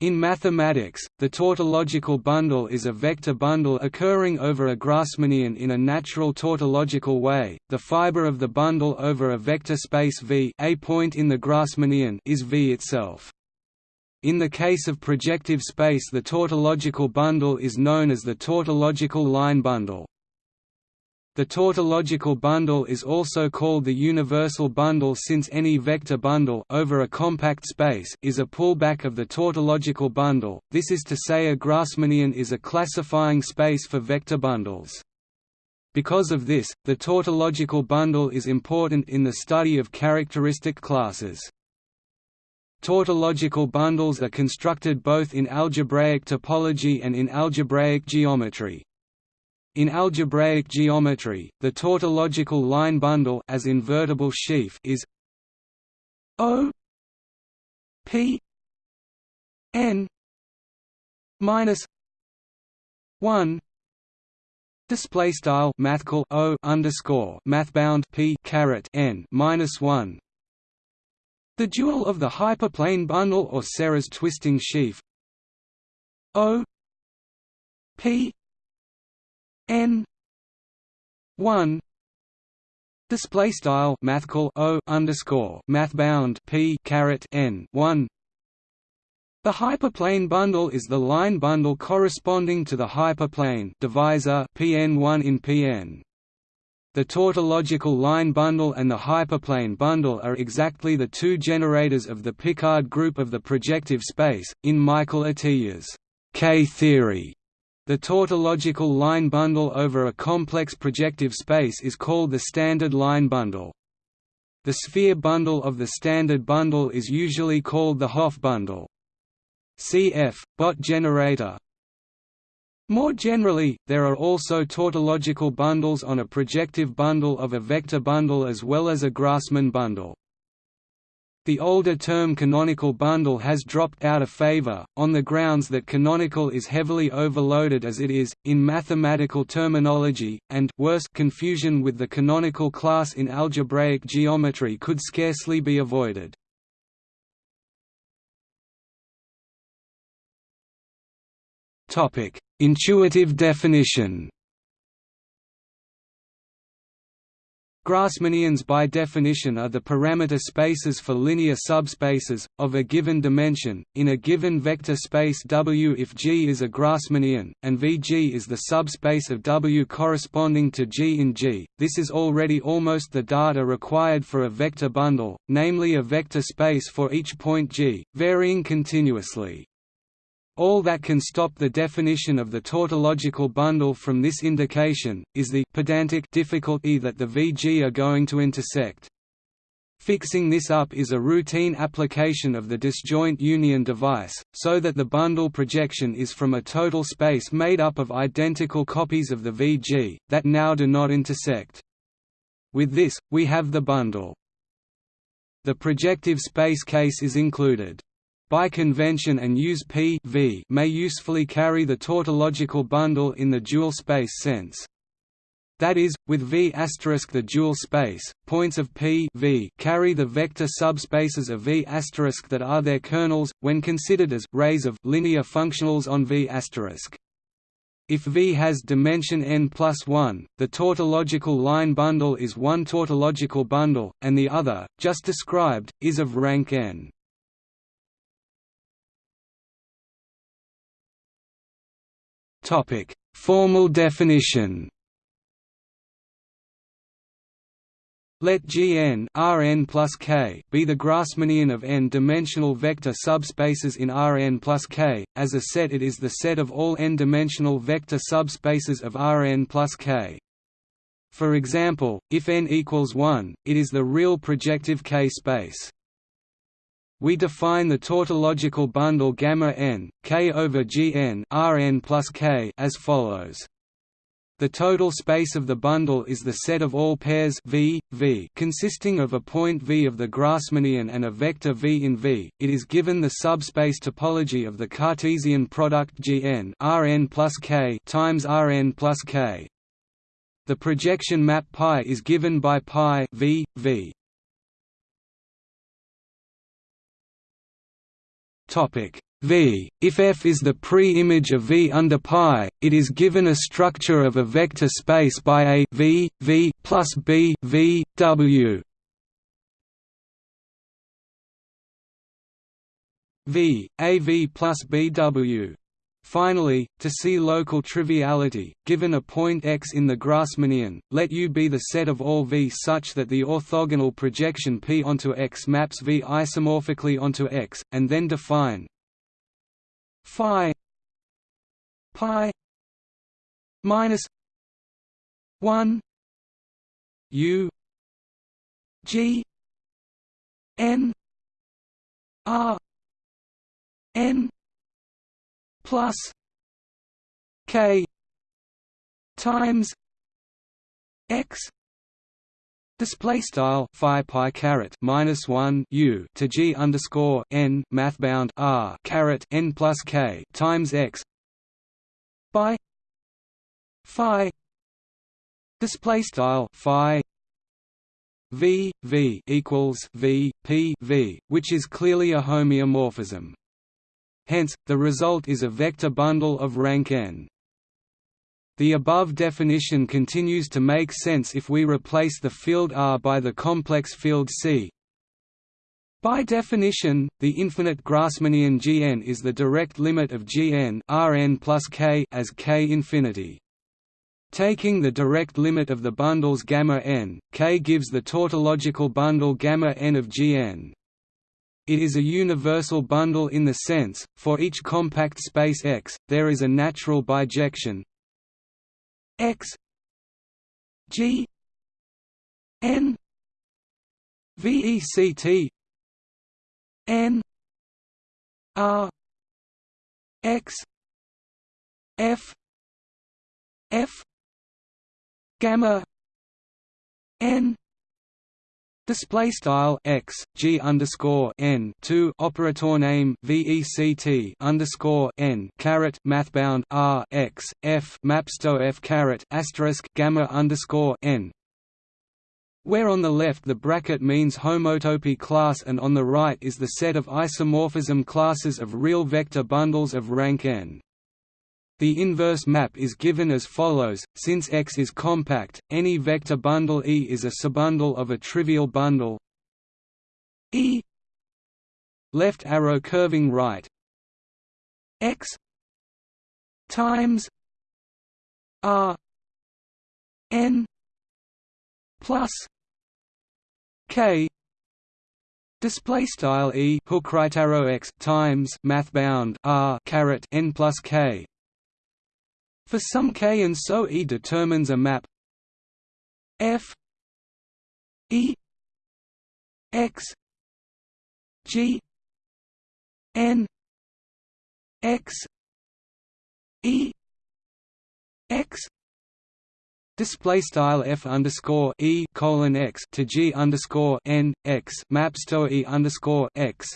In mathematics, the tautological bundle is a vector bundle occurring over a Grassmannian in a natural tautological way. The fiber of the bundle over a vector space V, a point in the Grassmannian, is V itself. In the case of projective space the tautological bundle is known as the tautological line bundle. The tautological bundle is also called the universal bundle since any vector bundle over a compact space is a pullback of the tautological bundle, this is to say a Grassmannian is a classifying space for vector bundles. Because of this, the tautological bundle is important in the study of characteristic classes. Tautological bundles are constructed both in algebraic topology and in algebraic geometry. In algebraic geometry, the tautological line bundle as invertible sheaf is O P N minus one display style mathcal O underscore mathbound P caret N minus one. The dual of the hyperplane bundle or Serre's twisting sheaf O P n 1 display style mathcal o underscore mathbound p caret n 1 the hyperplane bundle is the line bundle corresponding to the hyperplane divisor pn1 in pn the tautological line bundle and the hyperplane bundle are exactly the two generators of the Picard group of the projective space. In Michael Atiyah's K-theory, the tautological line bundle over a complex projective space is called the standard line bundle. The sphere bundle of the standard bundle is usually called the Hopf bundle. Cf. Bott generator More generally, there are also tautological bundles on a projective bundle of a vector bundle as well as a Grassmann bundle. The older term canonical bundle has dropped out of favor, on the grounds that canonical is heavily overloaded as it is, in mathematical terminology, and worse confusion with the canonical class in algebraic geometry could scarcely be avoided. Intuitive definition Grassmannians by definition are the parameter spaces for linear subspaces, of a given dimension, in a given vector space W if G is a Grassmannian, and Vg is the subspace of W corresponding to G in G. This is already almost the data required for a vector bundle, namely a vector space for each point G, varying continuously. All that can stop the definition of the tautological bundle from this indication, is the pedantic difficulty that the VG are going to intersect. Fixing this up is a routine application of the disjoint union device, so that the bundle projection is from a total space made up of identical copies of the VG, that now do not intersect. With this, we have the bundle. The projective space case is included by convention and use P v may usefully carry the tautological bundle in the dual space sense. That is, with V the dual space, points of P v carry the vector subspaces of V that are their kernels, when considered as rays of linear functionals on V if V has dimension n plus 1, the tautological line bundle is one tautological bundle, and the other, just described, is of rank n. Formal definition. Let Gn Rn plus k be the Grassmannian of n-dimensional vector subspaces in Rn plus k. As a set, it is the set of all n-dimensional vector subspaces of Rn plus k. For example, if n equals 1, it is the real projective K space. We define the tautological bundle gamma n k over Gn Rn plus k as follows. The total space of the bundle is the set of all pairs v, v consisting of a point v of the Grassmannian and a vector v in v. It is given the subspace topology of the Cartesian product Gn Rn plus k times Rn plus k. The projection map π is given by π v, v. Topic: V. If F is the pre-image of V under pi, it is given a structure of a vector space by a V, V plus B V W. V A V plus BW. Finally, to see local triviality, given a point x in the Grassmannian, let U be the set of all V such that the orthogonal projection P onto X maps V isomorphically onto X, and then define phi pi minus 1 U G N R N plus K times X Display style phi pi caret minus one u to g underscore n math bound r caret n plus k times x by phi display style phi v v equals v p v, which is clearly a homeomorphism. Hence, the result is a vector bundle of rank n. The above definition continues to make sense if we replace the field R by the complex field C. By definition, the infinite Grassmannian Gn is the direct limit of Gn Rn plus k as k infinity. Taking the direct limit of the bundles gamma n, k gives the tautological bundle gamma n of Gn. It is a universal bundle in the sense, for each compact space X, there is a natural bijection. X G N VECT N R X F F gamma N Display style x g underscore n two operator name vect underscore n caret mathbound r x f mapsto f caret asterisk gamma underscore n, where on the left the bracket means homotopy class and on the right is the set of isomorphism classes of real vector bundles of rank n. The inverse map is given as follows, since X is compact, any vector bundle E is a subbundle of a trivial bundle. E. Left arrow curving right. X. Times R. N. Plus K. Display style e hook right arrow x times math bound r caret n plus k for some k and so E determines a map. F E X G N X E X. Display style f underscore e colon x to g underscore n x maps to e underscore x.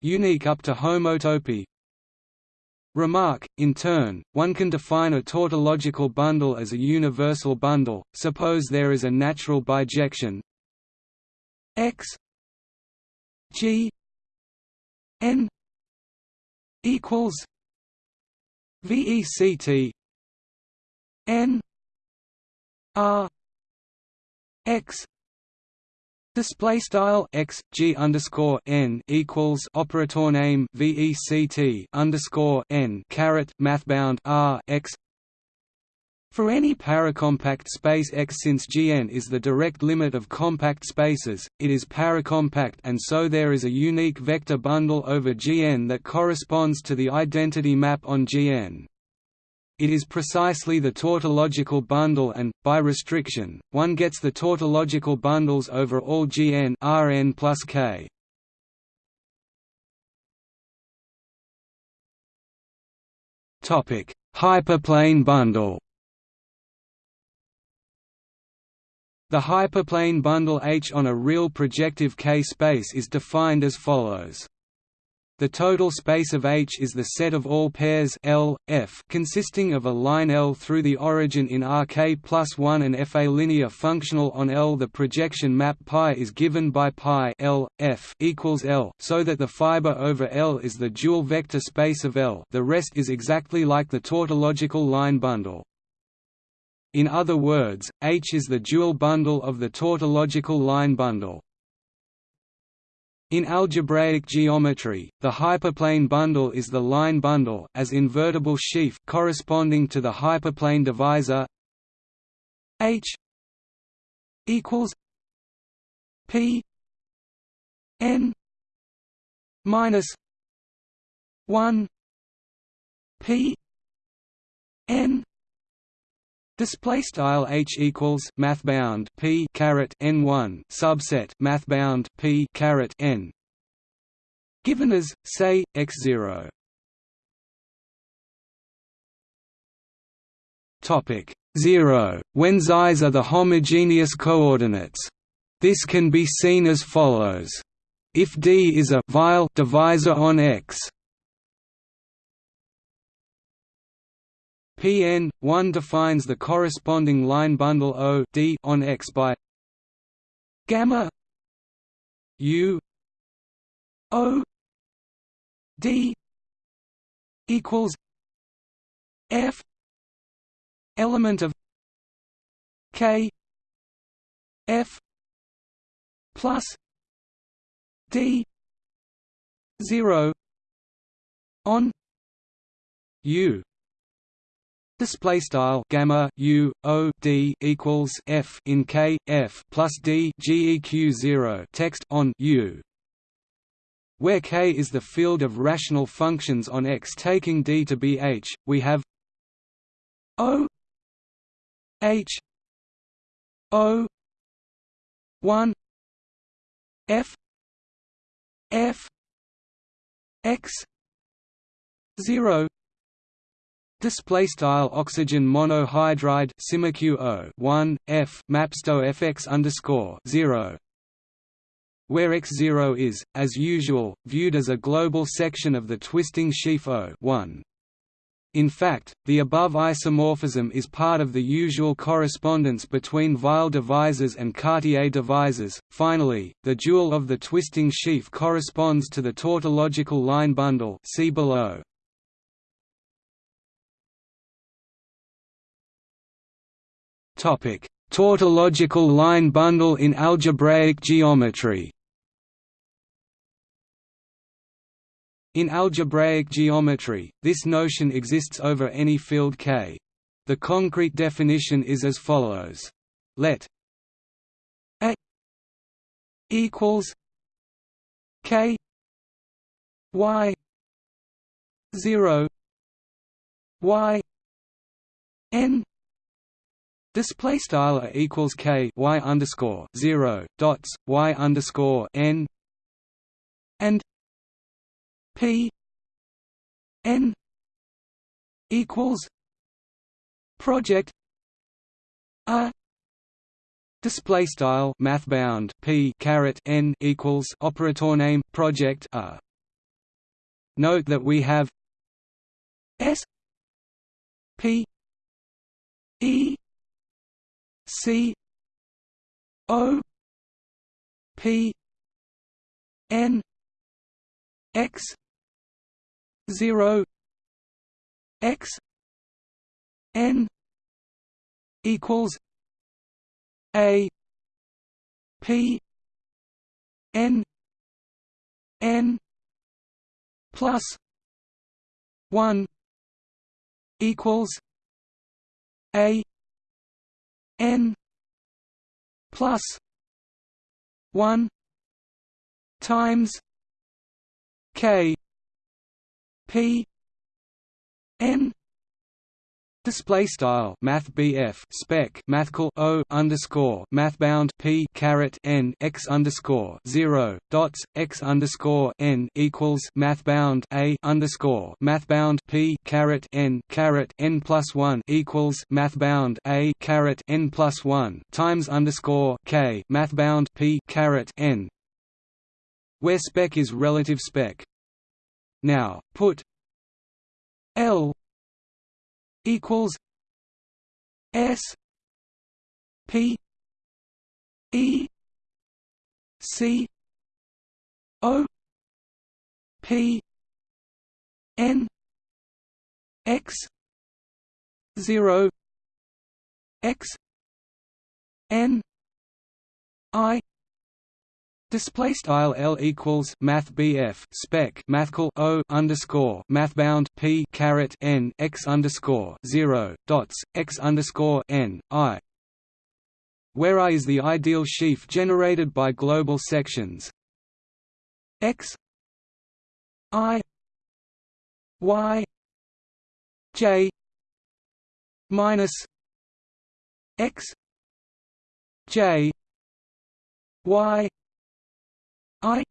Unique up to homotopy, Remark, in turn, one can define a tautological bundle as a universal bundle, suppose there is a natural bijection. X g n equals vect n r x Display style x g underscore n equals operator name vect underscore n caret mathbound r x. For any paracompact space X, since Gn is the direct limit of compact spaces, it is paracompact, and so there is a unique vector bundle over Gn that corresponds to the identity map on Gn. It is precisely the tautological bundle and, by restriction, one gets the tautological bundles over all Gn Rn plus k. Hyperplane bundle The hyperplane bundle H on a real projective K space is defined as follows The total space of H is the set of all pairs L, F consisting of a line L through the origin in Rk plus 1 and F. A linear functional on L. The projection map pi is given by pi L, F equals L, so that the fiber over L is the dual vector space of L. The rest is exactly like the tautological line bundle. In other words, H is the dual bundle of the tautological line bundle. In algebraic geometry, the hyperplane bundle is the line bundle as invertible sheaf corresponding to the hyperplane divisor H equals P n minus 1 P n Display style h equals math bound p caret n one subset math bound p caret n. Given as say x zero. Topic zero when x's are the homogeneous coordinates. This can be seen as follows: if D is a Weil divisor on X, Pn 1 defines the corresponding line bundle O D on X by gamma U O D equals F element of K F plus D zero on U Display style gamma u o d equals f in k f plus d geq zero text on u, where k is the field of rational functions on X. Taking d to be h, we have o h o one f f x zero Display style oxygen monohydride one F mapsto FX underscore zero where X0 is, as usual, viewed as a global section of the twisting sheaf O 1. In fact, the above isomorphism is part of the usual correspondence between Weil divisors and Cartier divisors. Finally, the dual of the twisting sheaf corresponds to the tautological line bundle see below. Topic: Tautological line bundle in algebraic geometry. In algebraic geometry, this notion exists over any field K. The concrete definition is as follows. Let A equals K Y zero Y N Display style equals k y underscore zero dots y underscore n and p n equals project a display style math bound p caret n equals operator name project a. Note that we have s p e C O P N X zero X N equals A P N N plus one equals A n plus 1 times k p n Display style Math spec mathcal O underscore mathbound P caret N x underscore zero dots x underscore N equals mathbound A underscore mathbound P caret N caret N plus one equals mathbound A caret N plus one times underscore K mathbound P caret N. Where spec is relative spec. Now, put L equals S P E C O P N X zero X N I Display style L equals Math BF spec Mathcal O underscore Mathbound P caret N X underscore zero dots X underscore N I. Where I is the ideal sheaf generated by global sections? X I Y J minus X J Y I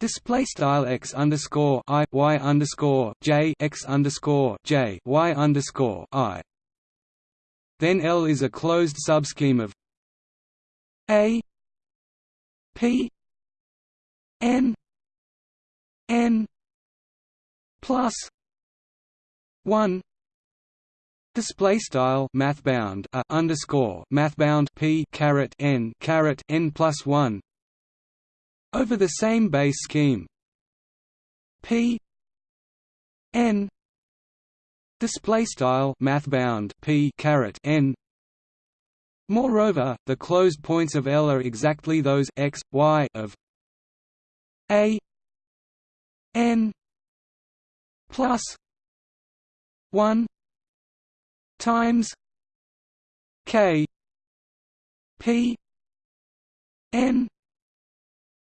Display style x underscore i y underscore j x underscore j y underscore i. Then L is a closed subscheme of a p n n plus one Display style mathbound a underscore mathbound p caret n caret n plus one over the same base scheme. P n display style mathbound p caret n. Moreover the closed points of L are exactly those x y of a n plus 1 times k p n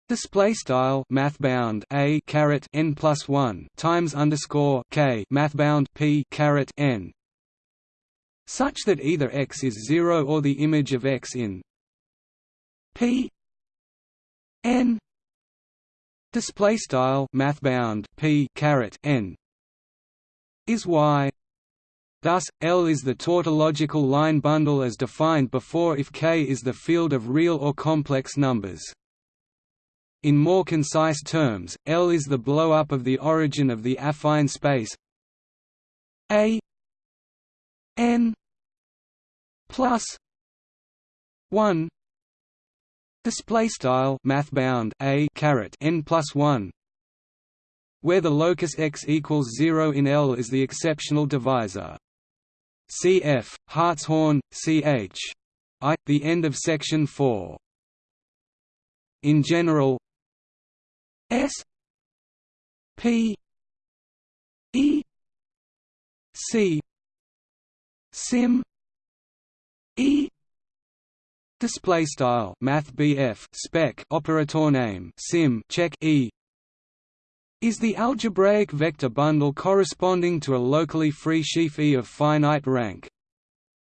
Display style mathbound a caret n plus one times underscore k mathbound p caret n, such that either x is zero or the image of x in p n. Display style mathbound p caret n is y. Thus, L is the tautological line bundle as defined before if K is the field of real or complex numbers. In more concise terms, L is the blow-up of the origin of the affine space A n plus 1 display style mathbound A caret n plus 1 where the locus x equals 0 in L is the exceptional divisor. Cf Hartshorne ch I the end of section 4 in general S P E C sim E display style math BF spec operator name sim check E. Is the algebraic vector bundle corresponding to a locally free sheaf E of finite rank.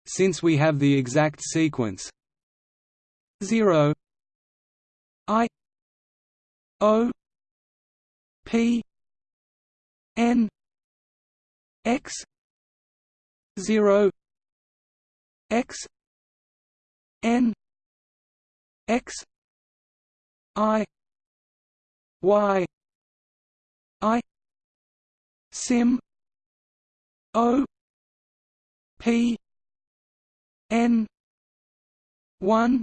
Since we have the exact sequence. 0 I O P N X zero X N X I Y I Sim O P N one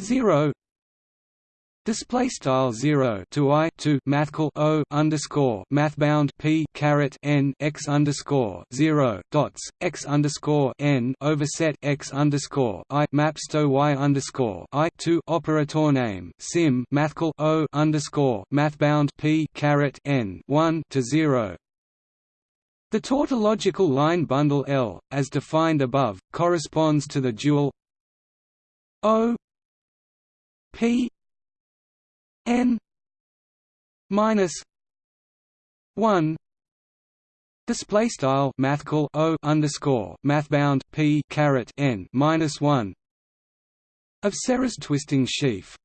zero Display style zero to i to mathcal o underscore mathbound p caret n x underscore zero dots x underscore n overset x underscore i maps to y underscore i to operator name sim mathcal o underscore mathbound p caret n one to zero. The tautological line bundle L, as defined above, corresponds to the dual O P n minus 1 display style mathcal o underscore mathbound p caret n minus 1 of Serre's twisting sheaf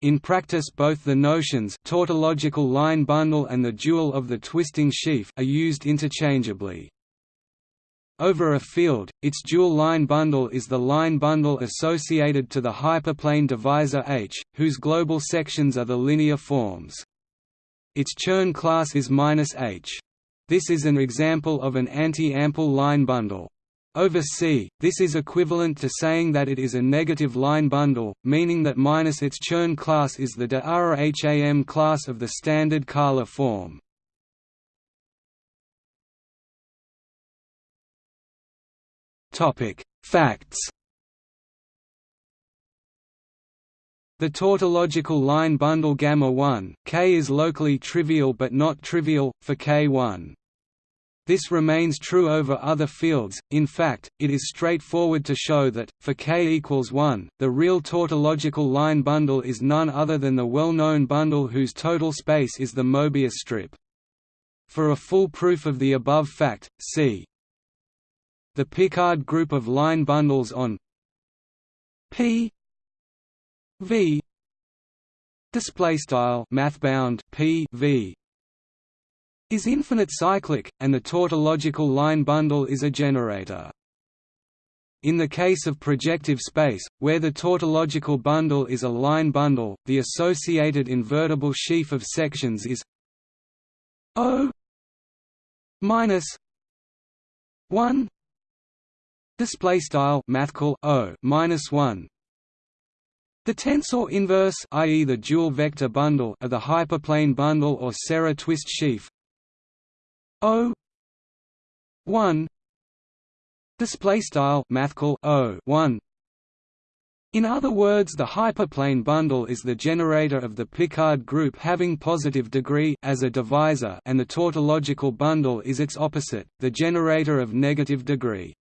in practice both the notions tautological line bundle and the dual of the twisting sheaf are used interchangeably. Over a field, its dual line bundle is the line bundle associated to the hyperplane divisor H, whose global sections are the linear forms. its Chern class is -H. This is an example of an anti-ample line bundle. Over C, this is equivalent to saying that it is a negative line bundle, meaning that minus its Chern class is the de class of the standard Kähler form. Facts The tautological line bundle gamma 1 K is locally trivial but not trivial for K1. This remains true over other fields, in fact, it is straightforward to show that, for k equals 1, the real tautological line bundle is none other than the well-known bundle whose total space is the Mobius strip. For a full proof of the above fact, see the Picard group of line bundles on P V display style mathbound P V is infinite cyclic and the tautological line bundle is a generator. In the case of projective space, where the tautological bundle is a line bundle, the associated invertible sheaf of sections is O minus one display style mathcal O minus one the tensor inverse i.e. the dual vector bundle of the hyperplane bundle or Serre twist sheaf O 1 display style mathcal O 1 in other words the hyperplane bundle is the generator of the Picard group having positive degree as a divisor and the tautological bundle is its opposite, the generator of negative degree.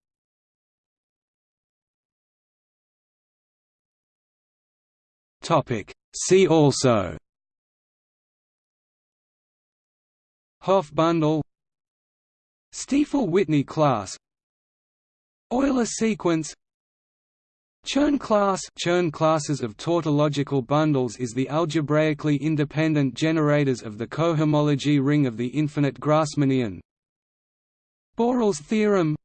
Topic. See also. Hopf bundle. Stiefel-Whitney class. Euler sequence. Chern class. Chern classes of tautological bundles is the algebraically independent generators of the cohomology ring of the infinite Grassmannian. Borel's theorem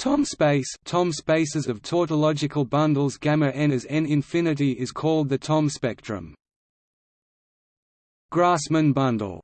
Thom space Thom spaces of tautological bundles gamma n as n infinity is called the Thom spectrum. Grassmann bundle